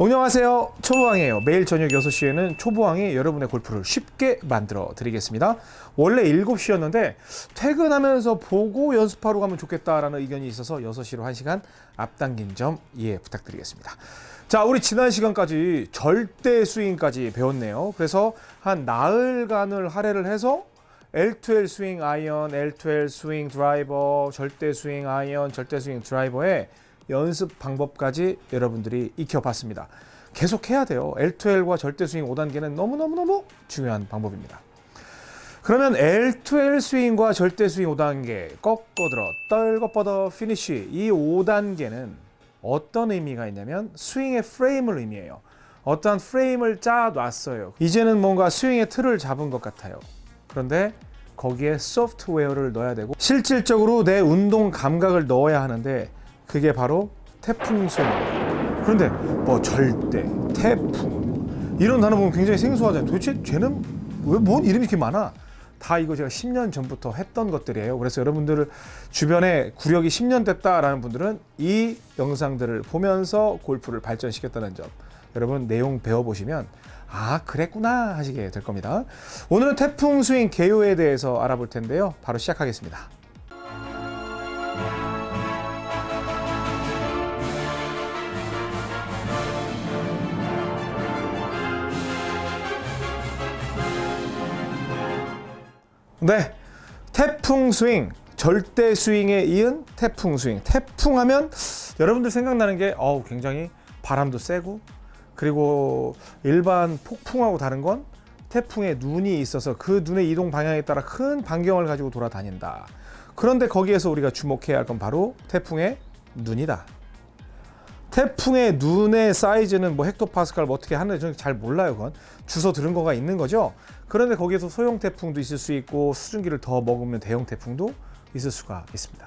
안녕하세요. 초보왕이에요. 매일 저녁 6시에는 초보왕이 여러분의 골프를 쉽게 만들어 드리겠습니다. 원래 7시였는데 퇴근하면서 보고 연습하러 가면 좋겠다라는 의견이 있어서 6시로 1시간 앞당긴 점 이해 부탁드리겠습니다. 자 우리 지난 시간까지 절대 스윙까지 배웠네요. 그래서 한 나흘간을 할애를 해서 L2L 스윙 아이언, L2L 스윙 드라이버, 절대 스윙 아이언, 절대 스윙 드라이버의 연습 방법까지 여러분들이 익혀봤습니다. 계속 해야 돼요. L2L과 절대 스윙 5단계는 너무너무너무 중요한 방법입니다. 그러면 L2L 스윙과 절대 스윙 5단계 꺾어들어 떨거뻗어 피니쉬 이 5단계는 어떤 의미가 있냐면 스윙의 프레임을 의미해요. 어떠한 프레임을 짜 놨어요. 이제는 뭔가 스윙의 틀을 잡은 것 같아요. 그런데 거기에 소프트웨어를 넣어야 되고 실질적으로 내 운동 감각을 넣어야 하는데 그게 바로 태풍 스윙입니다. 그런데 뭐 절대, 태풍 이런 단어 보면 굉장히 생소하잖아요. 도대체 쟤는 왜 뭔 이름이 이렇게 많아? 다 이거 제가 10년 전부터 했던 것들이에요. 그래서 여러분들 주변에 구력이 10년 됐다라는 분들은 이 영상들을 보면서 골프를 발전시켰다는 점 여러분 내용 배워보시면 아 그랬구나 하시게 될 겁니다. 오늘은 태풍 스윙 개요에 대해서 알아볼 텐데요. 바로 시작하겠습니다. 네, 태풍 스윙, 절대 스윙에 이은 태풍 스윙. 태풍 하면 여러분들 생각나는 게 어우 굉장히 바람도 세고 그리고 일반 폭풍하고 다른 건 태풍에 눈이 있어서 그 눈의 이동 방향에 따라 큰 반경을 가지고 돌아다닌다. 그런데 거기에서 우리가 주목해야 할 건 바로 태풍의 눈이다. 태풍의 눈의 사이즈는 뭐 헥토파스칼 뭐 어떻게 하는지 저는 잘 몰라요. 그건 주워 들은 거가 있는 거죠. 그런데 거기에서 소형 태풍도 있을 수 있고 수증기를 더 먹으면 대형 태풍도 있을 수가 있습니다.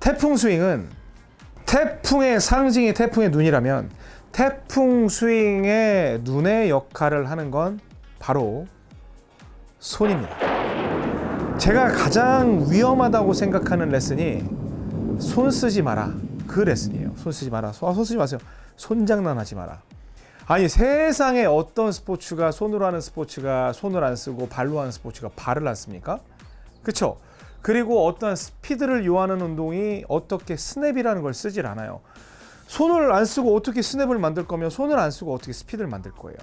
태풍 스윙은 태풍의 상징이 태풍의 눈이라면 태풍 스윙의 눈의 역할을 하는 건 바로 손입니다. 제가 가장 위험하다고 생각하는 레슨이 손 쓰지 마라. 그 레슨이에요. 손 쓰지 마라. 손, 손 쓰지 마세요. 손장난하지 마라. 아니 세상에 어떤 스포츠가 손으로 하는 스포츠가 손을 안 쓰고 발로 하는 스포츠가 발을 안 씁니까? 그렇죠? 그리고 어떠한 스피드를 요하는 운동이 어떻게 스냅이라는 걸 쓰질 않아요. 손을 안 쓰고 어떻게 스냅을 만들 거면 손을 안 쓰고 어떻게 스피드를 만들 거예요.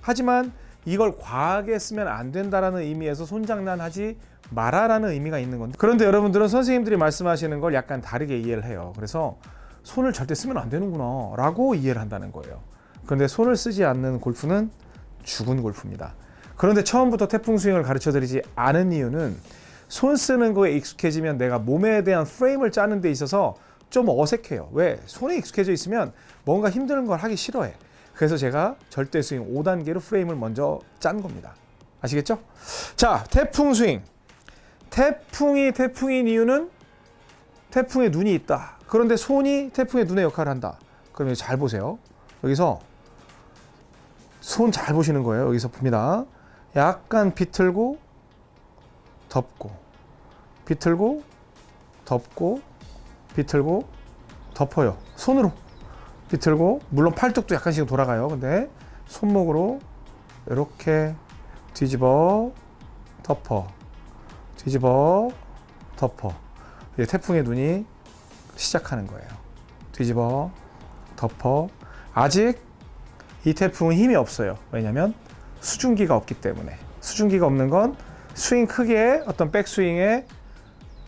하지만 이걸 과하게 쓰면 안 된다라는 의미에서 손장난하지 마라라는 의미가 있는 건데 그런데 여러분들은 선생님들이 말씀하시는 걸 약간 다르게 이해를 해요. 그래서 손을 절대 쓰면 안 되는구나 라고 이해를 한다는 거예요. 그런데 손을 쓰지 않는 골프는 죽은 골프입니다. 그런데 처음부터 태풍 스윙을 가르쳐 드리지 않은 이유는 손 쓰는 거에 익숙해지면 내가 몸에 대한 프레임을 짜는 데 있어서 좀 어색해요. 왜? 손에 익숙해져 있으면 뭔가 힘든 걸 하기 싫어해. 그래서 제가 절대 스윙 5단계로 프레임을 먼저 짠 겁니다. 아시겠죠? 자, 태풍 스윙. 태풍이 태풍인 이유는 태풍에 눈이 있다. 그런데 손이 태풍의 눈의 역할을 한다. 그럼 잘 보세요. 여기서 손 잘 보시는 거예요. 여기서 봅니다. 약간 비틀고 덮고 비틀고 덮고 비틀고 덮어요. 손으로 비틀고 물론 팔뚝도 약간씩 돌아가요. 근데 손목으로 이렇게 뒤집어 덮어 뒤집어 덮어 이제 태풍의 눈이 시작하는 거예요. 뒤집어 덮어 아직 이 태풍은 힘이 없어요. 왜냐하면 수증기가 없기 때문에 수증기가 없는 건 스윙 크기의 어떤 백스윙의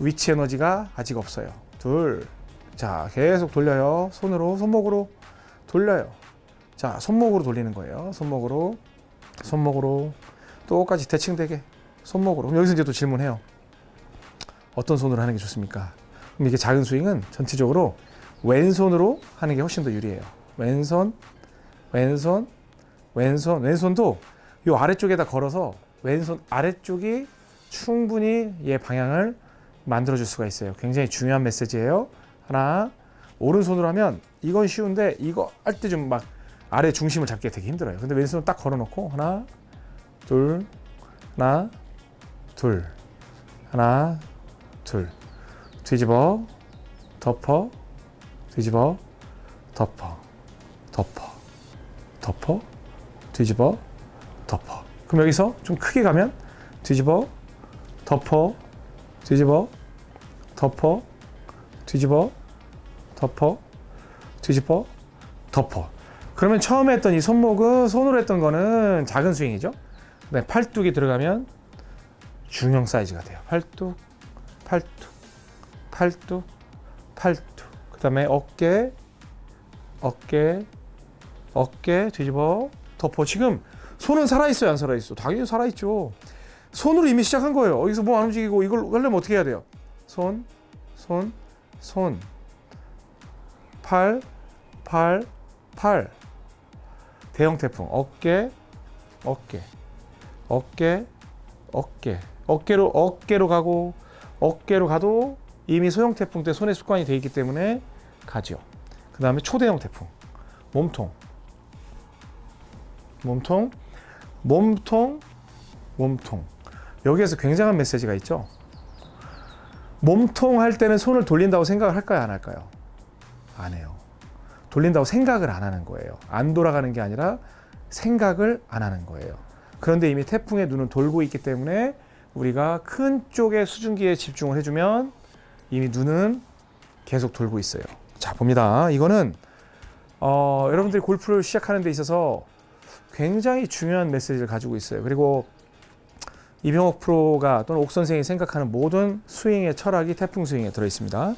위치 에너지가 아직 없어요. 둘, 자 계속 돌려요. 손으로 손목으로 돌려요. 자 손목으로 돌리는 거예요. 손목으로 손목으로 똑같이 대칭되게 손목으로. 그럼 여기서 이제 또 질문해요. 어떤 손으로 하는 게 좋습니까? 그럼 이게 작은 스윙은 전체적으로 왼손으로 하는 게 훨씬 더 유리해요. 왼손, 왼손, 왼손, 왼손도 이 아래쪽에다 걸어서 왼손 아래쪽이 충분히 얘 방향을 만들어 줄 수가 있어요. 굉장히 중요한 메시지예요. 하나, 오른손으로 하면 이건 쉬운데 이거 할 때 좀 막 아래 중심을 잡기가 되게 힘들어요. 근데 왼손 딱 걸어 놓고 하나, 둘, 하나, 둘, 하나, 둘. 뒤집어, 덮어, 뒤집어, 덮어, 덮어. 덮어, 뒤집어, 덮어. 그럼 여기서 좀 크게 가면 뒤집어, 덮어, 뒤집어, 덮어, 뒤집어, 덮어, 뒤집어, 덮어. 그러면 처음에 했던 이 손목은 손으로 했던 거는 작은 스윙이죠. 네, 팔뚝이 들어가면 중형 사이즈가 돼요. 팔뚝, 팔뚝, 팔뚝, 팔뚝. 그 다음에 어깨, 어깨, 어깨 뒤집어 덮어. 지금 손은 살아 있어요, 안 살아 있어? 당연히 살아 있죠. 손으로 이미 시작한 거예요. 여기서 뭐안 움직이고 이걸 하려면 어떻게 해야 돼요? 손, 손, 손, 팔, 팔, 팔. 대형 태풍. 어깨, 어깨, 어깨, 어깨. 어깨로 어깨로 가고 어깨로 가도 이미 소형 태풍 때 손에 습관이 돼 있기 때문에 가죠. 그 다음에 초대형 태풍. 몸통. 몸통, 몸통, 몸통. 여기에서 굉장한 메시지가 있죠. 몸통 할 때는 손을 돌린다고 생각을 할까요, 안 할까요? 안 해요. 돌린다고 생각을 안 하는 거예요. 안 돌아가는 게 아니라 생각을 안 하는 거예요. 그런데 이미 태풍의 눈은 돌고 있기 때문에 우리가 큰 쪽의 수증기에 집중을 해주면 이미 눈은 계속 돌고 있어요. 자, 봅니다. 이거는 어, 여러분들이 골프를 시작하는 데 있어서 굉장히 중요한 메시지를 가지고 있어요. 그리고 이병옥 프로가 또는 옥 선생이 생각하는 모든 스윙의 철학이 태풍 스윙에 들어 있습니다.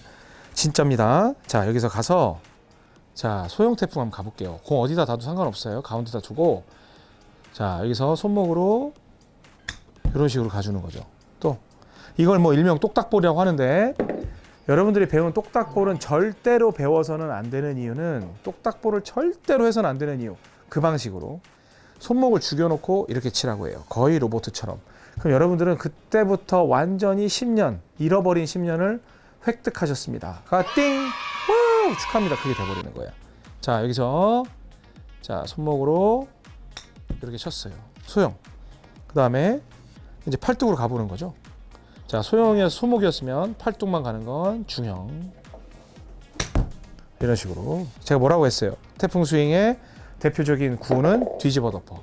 진짜입니다. 자, 여기서 가서 자, 소형 태풍 한번 가볼게요. 공 어디다 놔도 상관없어요. 가운데다 두고 자, 여기서 손목으로 이런 식으로 가주는 거죠. 또 이걸 뭐 일명 똑딱볼이라고 하는데 여러분들이 배운 똑딱볼은 절대로 배워서는 안 되는 이유는 똑딱볼을 절대로 해서는 안 되는 이유 그 방식으로 손목을 죽여놓고 이렇게 치라고 해요. 거의 로보트처럼. 그럼 여러분들은 그때부터 완전히 10년 잃어버린 10년을 획득하셨습니다. 가 띵! 우 축하합니다. 그게 돼버리는 거예요. 자 여기서 자 손목으로 이렇게 쳤어요. 소형. 그 다음에 이제 팔뚝으로 가보는 거죠. 자 소형이어서 소목이었으면 팔뚝만 가는 건 중형. 이런 식으로 제가 뭐라고 했어요? 태풍 스윙의 대표적인 구는 뒤집어 덮어.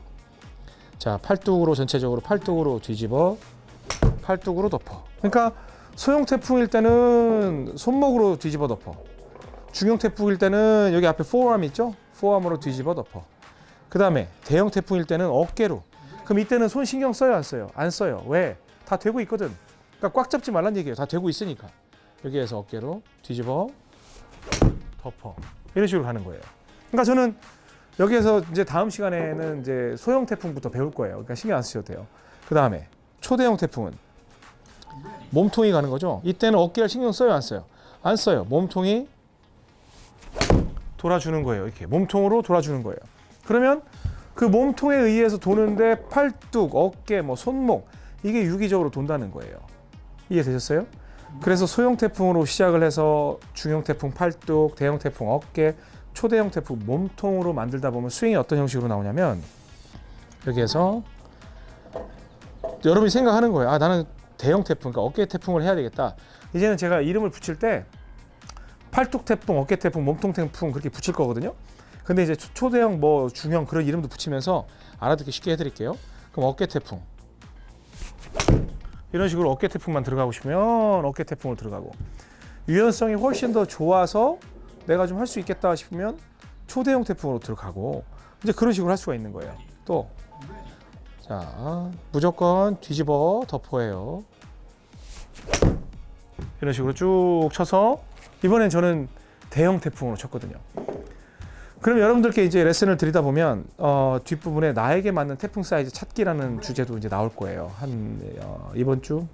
자 팔뚝으로 전체적으로 팔뚝으로 뒤집어 팔뚝으로 덮어. 그러니까 소형 태풍일 때는 손목으로 뒤집어 덮어. 중형 태풍일 때는 여기 앞에 포암 있죠? 포암으로 뒤집어 덮어. 그 다음에 대형 태풍일 때는 어깨로. 그럼 이때는 손 신경 써요, 안 써요? 안 써요. 왜? 다 되고 있거든. 그러니까 꽉 잡지 말란 얘기예요. 다 되고 있으니까. 여기에서 어깨로 뒤집어 덮어. 이런 식으로 가는 거예요. 그러니까 저는 여기에서 이제 다음 시간에는 이제 소형 태풍부터 배울 거예요. 그러니까 신경 안 쓰셔도 돼요. 그 다음에 초대형 태풍은 몸통이 가는 거죠. 이때는 어깨를 신경 써요, 안 써요? 안 써요. 몸통이 돌아주는 거예요. 이렇게 몸통으로 돌아주는 거예요. 그러면 그 몸통에 의해서 도는데 팔뚝, 어깨, 뭐 손목 이게 유기적으로 돈다는 거예요. 이해되셨어요? 그래서 소형 태풍으로 시작을 해서 중형 태풍 팔뚝, 대형 태풍 어깨, 초대형 태풍 몸통으로 만들다 보면 스윙이 어떤 형식으로 나오냐면 여기에서 여러분이 생각하는 거예요. 아 나는 대형 태풍, 그러니까 어깨 태풍을 해야 되겠다. 이제는 제가 이름을 붙일 때 팔뚝 태풍, 어깨 태풍, 몸통 태풍 그렇게 붙일 거거든요. 근데 이제 초- 초대형, 뭐 중형 그런 이름도 붙이면서 알아듣기 쉽게 해드릴게요. 그럼 어깨 태풍 이런 식으로 어깨 태풍만 들어가고 싶으면 어깨 태풍을 들어가고 유연성이 훨씬 더 좋아서 내가 좀 할 수 있겠다 싶으면 초대형 태풍으로 들어가고 이제 그런 식으로 할 수가 있는 거예요. 또 자, 무조건 뒤집어 덮어예요. 이런 식으로 쭉 쳐서 이번엔 저는 대형 태풍으로 쳤거든요. 그럼 여러분들께 이제 레슨을 드리다 보면 어, 뒷부분에 나에게 맞는 태풍 사이즈 찾기라는 주제도 이제 나올 거예요. 한 어, 이번 주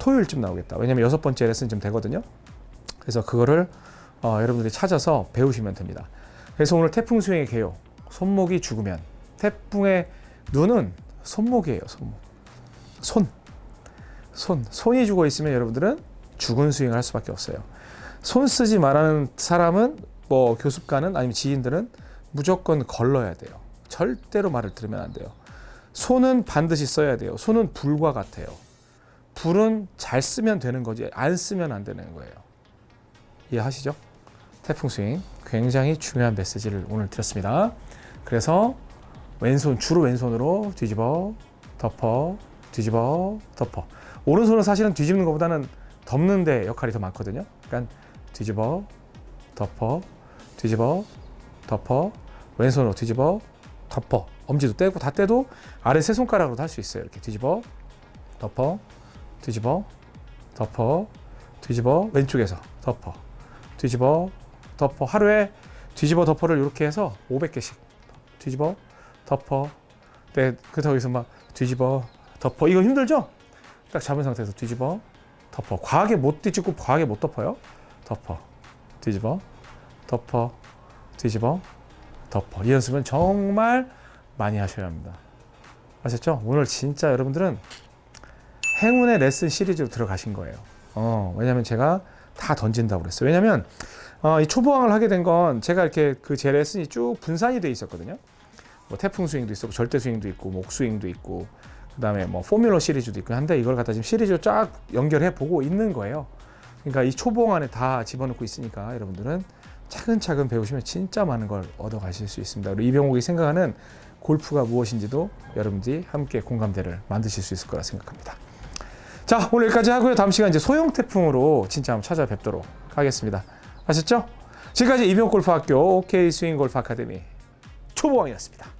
토요일쯤 나오겠다. 왜냐면 여섯 번째 레슨쯤 되거든요. 그래서 그거를 어, 여러분들이 찾아서 배우시면 됩니다. 그래서 오늘 태풍 스윙의 개요. 손목이 죽으면 태풍의 눈은 손목이에요. 손목. 손. 손. 손이 죽어 있으면 여러분들은 죽은 스윙을 할 수밖에 없어요. 손 쓰지 말라는 사람은 뭐 교습가는 아니면 지인들은 무조건 걸러야 돼요. 절대로 말을 들으면 안 돼요. 손은 반드시 써야 돼요. 손은 불과 같아요. 불은 잘 쓰면 되는 거지 안 쓰면 안 되는 거예요. 이해하시죠? 태풍 스윙 굉장히 중요한 메시지를 오늘 드렸습니다. 그래서 왼손 주로 왼손으로 뒤집어 덮어 뒤집어 덮어 오른손은 사실은 뒤집는 것보다는 덮는 데 역할이 더 많거든요. 그러니까 뒤집어 덮어 뒤집어 덮어 왼손으로 뒤집어 덮어. 엄지도 떼고 다 떼도 아래 세 손가락으로도 할 수 있어요. 이렇게 뒤집어 덮어 뒤집어 덮어 뒤집어. 왼쪽에서 덮어 뒤집어 덮어. 하루에 뒤집어 덮어를 이렇게 해서 500개씩 뒤집어 덮어. 네, 그렇다고 해서 막 뒤집어 덮어. 이거 힘들죠? 딱 잡은 상태에서 뒤집어 덮어. 과하게 못 뒤집고 과하게 못 덮어요. 덮어 뒤집어 덮어 뒤집어 덮어. 이 연습은 정말 많이 하셔야 합니다. 아셨죠? 오늘 진짜 여러분들은 행운의 레슨 시리즈로 들어가신 거예요. 어, 왜냐면 제가 다 던진다고 그랬어요. 왜냐면 어, 이 초보왕을 하게 된 건 제가 이렇게 그 제 레슨이 쭉 분산이 돼 있었거든요. 뭐 태풍 스윙도 있었고 절대 스윙도 있고 목 스윙도 있고 그 다음에 뭐 포뮬러 시리즈도 있고 한데 이걸 갖다 지금 시리즈로 쫙 연결해 보고 있는 거예요. 그러니까 이 초봉 안에 다 집어넣고 있으니까 여러분들은 차근차근 배우시면 진짜 많은 걸 얻어 가실 수 있습니다. 그리고 이병옥이 생각하는 골프가 무엇인지도 여러분들이 함께 공감대를 만드실 수 있을 거라 생각합니다. 자, 오늘 여기까지 하고요. 다음 시간 이제 소형 태풍으로 진짜 한번 찾아뵙도록 하겠습니다. 아셨죠? 지금까지 이병옥 골프학교 OK 스윙 골프 아카데미 초보왕이었습니다.